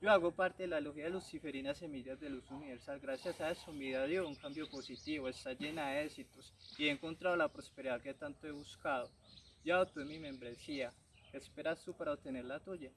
Yo hago parte de la logia de Luciferina Semillas de Luz Universal. Gracias a eso mi vida dio un cambio positivo, está llena de éxitos y he encontrado la prosperidad que tanto he buscado. Ya obtuve mi membresía. ¿Qué esperas tú para obtener la tuya?